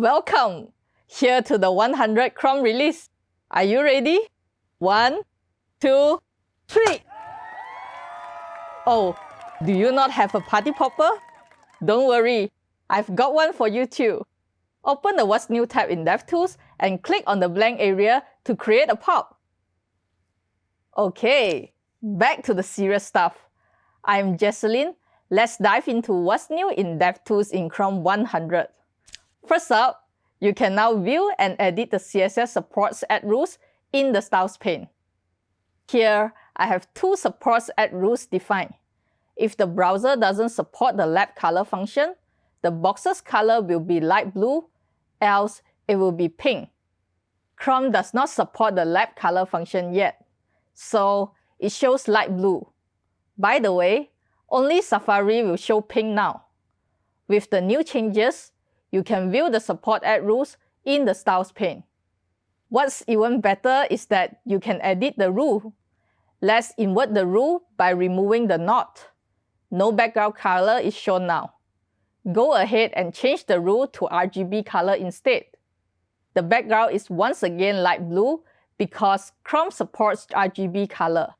Welcome! Here to the 100 Chrome release. Are you ready? One, two, three. Oh, do you not have a party popper? Don't worry, I've got one for you too. Open the What's New tab in DevTools and click on the blank area to create a pop. Okay, back to the serious stuff. I'm Jecelyn. Let's dive into what's new in DevTools in Chrome 100. First up, you can now view and edit the CSS supports at-rules in the Styles pane. Here, I have two supports at-rules defined. If the browser doesn't support the lab color function, the box's color will be light blue, else it will be pink. Chrome does not support the lab color function yet, so it shows light blue. By the way, only Safari will show pink now. With the new changes, you can view the support at-rules in the Styles pane. What's even better is that you can edit the rule. Let's invert the rule by removing the not. No background color is shown now. Go ahead and change the rule to RGB color instead. The background is once again light blue because Chrome supports RGB color.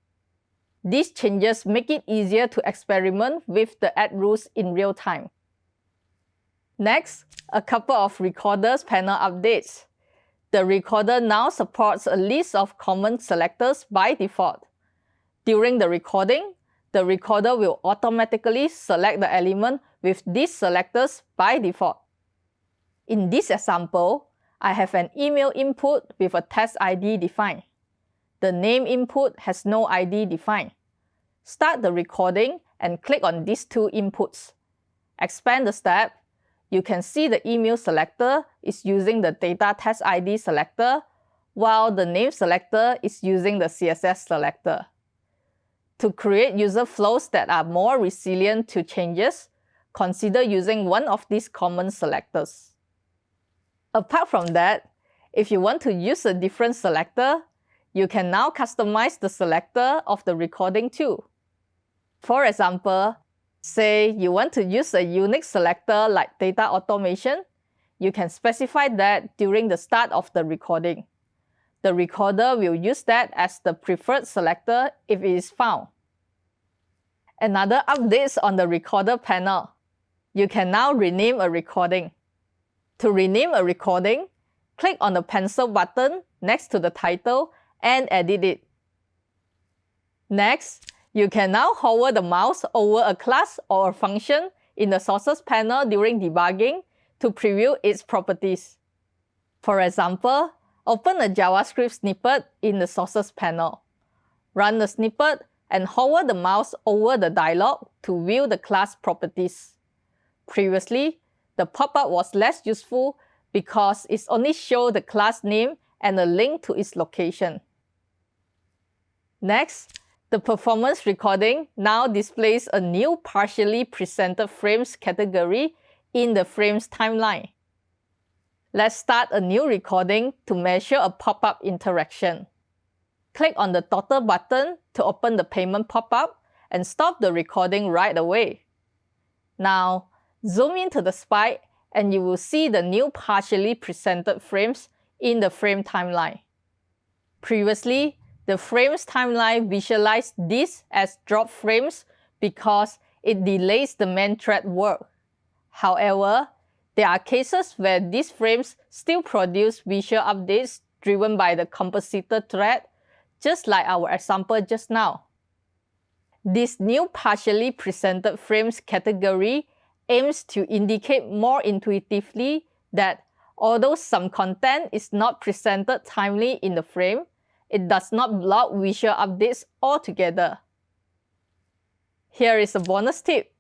These changes make it easier to experiment with the at-rules in real time. Next, a couple of Recorders panel updates. The Recorder now supports a list of common selectors by default. During the recording, the Recorder will automatically select the element with these selectors by default. In this example, I have an email input with a test ID defined. The name input has no ID defined. Start the recording and click on these two inputs. Expand the step you can see the email selector is using the data test ID selector, while the name selector is using the CSS selector. To create user flows that are more resilient to changes, consider using one of these common selectors. Apart from that, if you want to use a different selector, you can now customize the selector of the recording too. For example, Say you want to use a unique selector like data automation, you can specify that during the start of the recording. The recorder will use that as the preferred selector if it is found. Another update on the recorder panel. You can now rename a recording. To rename a recording, click on the pencil button next to the title and edit it. Next, you can now hover the mouse over a class or a function in the sources panel during debugging to preview its properties. For example, open a JavaScript snippet in the sources panel. Run the snippet and hover the mouse over the dialog to view the class properties. Previously, the pop-up was less useful because it only showed the class name and a link to its location. Next, the performance recording now displays a new partially presented frames category in the frames timeline. Let's start a new recording to measure a pop-up interaction. Click on the total button to open the payment pop-up and stop the recording right away. Now, zoom into the spike and you will see the new partially presented frames in the frame timeline. Previously, the frames timeline visualized this as drop frames because it delays the main thread work. However, there are cases where these frames still produce visual updates driven by the compositor thread, just like our example just now. This new partially presented frames category aims to indicate more intuitively that although some content is not presented timely in the frame, it does not block visual updates altogether. Here is a bonus tip.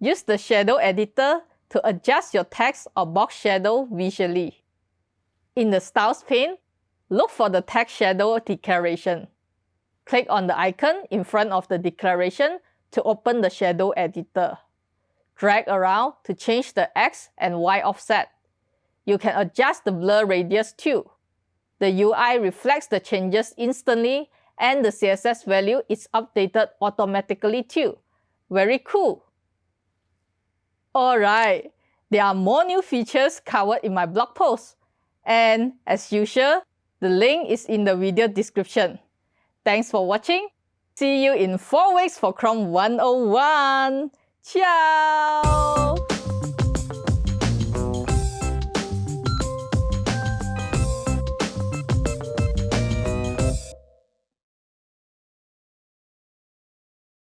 Use the shadow editor to adjust your text or box shadow visually. In the Styles pane, look for the text shadow declaration. Click on the icon in front of the declaration to open the shadow editor. Drag around to change the X and Y offset. You can adjust the blur radius too. The UI reflects the changes instantly and the CSS value is updated automatically too. Very cool. Alright, There are more new features covered in my blog post. And as usual, the link is in the video description. Thanks for watching. See you in 4 weeks for Chrome 101. Ciao!